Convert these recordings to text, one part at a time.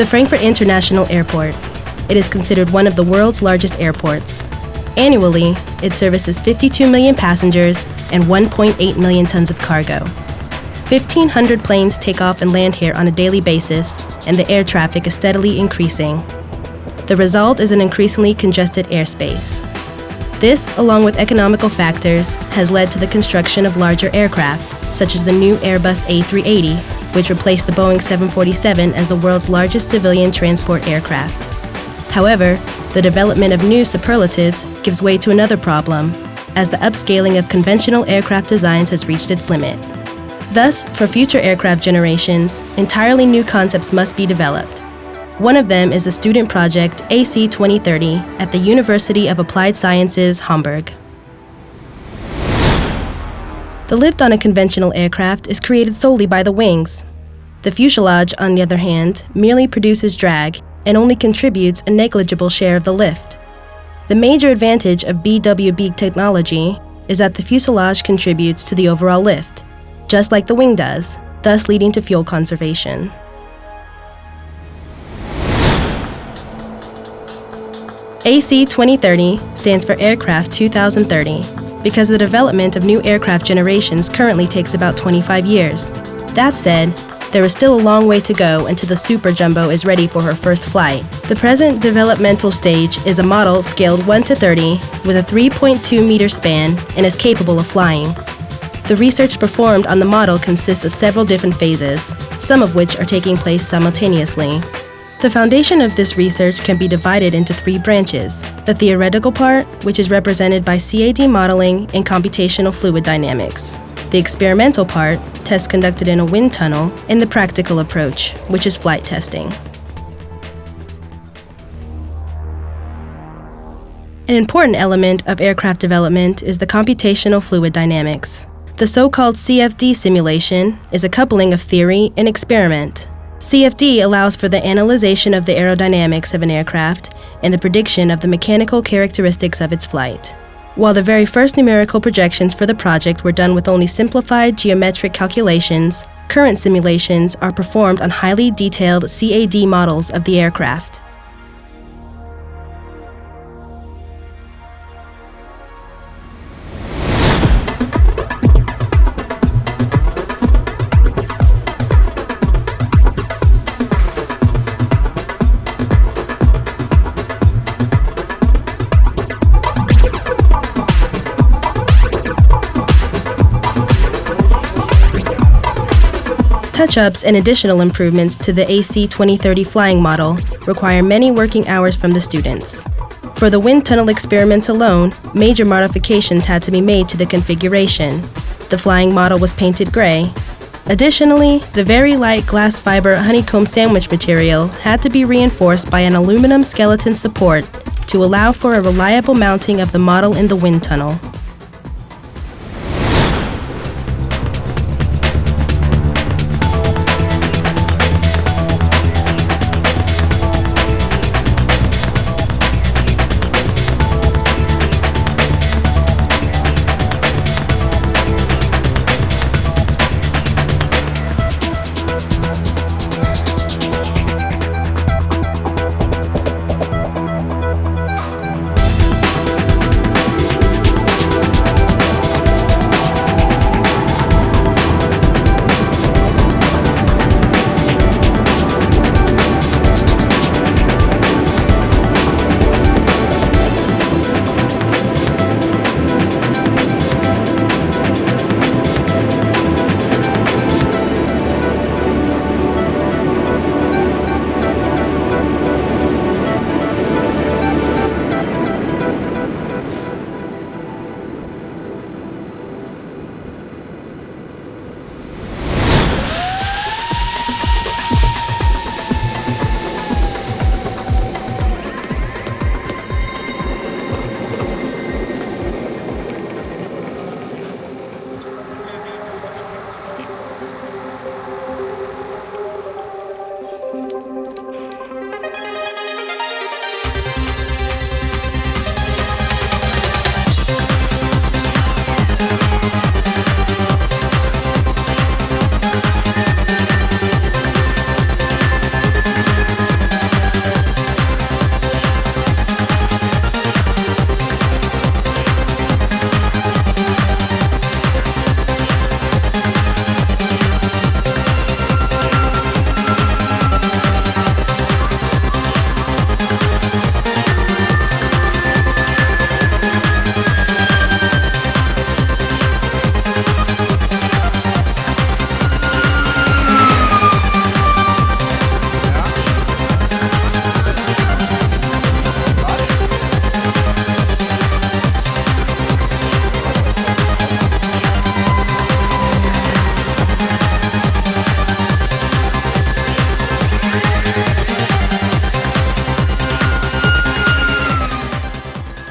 The Frankfurt International Airport. It is considered one of the world's largest airports. Annually, it services 52 million passengers and 1.8 million tons of cargo. 1,500 planes take off and land here on a daily basis, and the air traffic is steadily increasing. The result is an increasingly congested airspace. This, along with economical factors, has led to the construction of larger aircraft, such as the new Airbus A380, which replaced the Boeing 747 as the world's largest civilian transport aircraft. However, the development of new superlatives gives way to another problem, as the upscaling of conventional aircraft designs has reached its limit. Thus, for future aircraft generations, entirely new concepts must be developed. One of them is the student project AC 2030 at the University of Applied Sciences, Hamburg. The lift on a conventional aircraft is created solely by the wings. The fuselage, on the other hand, merely produces drag and only contributes a negligible share of the lift. The major advantage of BWB technology is that the fuselage contributes to the overall lift, just like the wing does, thus leading to fuel conservation. AC 2030 stands for Aircraft 2030 because the development of new aircraft generations currently takes about 25 years. That said, there is still a long way to go until the Super Jumbo is ready for her first flight. The present developmental stage is a model scaled 1 to 30 with a 3.2 meter span and is capable of flying. The research performed on the model consists of several different phases, some of which are taking place simultaneously. The foundation of this research can be divided into three branches the theoretical part, which is represented by CAD modeling and computational fluid dynamics, the experimental part, tests conducted in a wind tunnel, and the practical approach, which is flight testing. An important element of aircraft development is the computational fluid dynamics. The so-called CFD simulation is a coupling of theory and experiment. CFD allows for the analyzation of the aerodynamics of an aircraft and the prediction of the mechanical characteristics of its flight. While the very first numerical projections for the project were done with only simplified geometric calculations, current simulations are performed on highly detailed CAD models of the aircraft. Touch-ups and additional improvements to the AC 2030 flying model require many working hours from the students. For the wind tunnel experiments alone, major modifications had to be made to the configuration. The flying model was painted gray. Additionally, the very light glass fiber honeycomb sandwich material had to be reinforced by an aluminum skeleton support to allow for a reliable mounting of the model in the wind tunnel.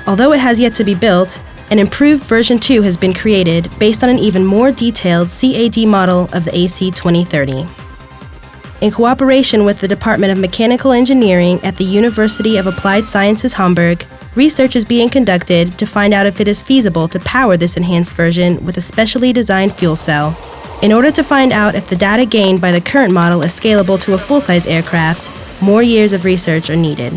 Although it has yet to be built, an improved version 2 has been created based on an even more detailed CAD model of the AC 2030. In cooperation with the Department of Mechanical Engineering at the University of Applied Sciences Hamburg, research is being conducted to find out if it is feasible to power this enhanced version with a specially designed fuel cell. In order to find out if the data gained by the current model is scalable to a full size aircraft, more years of research are needed.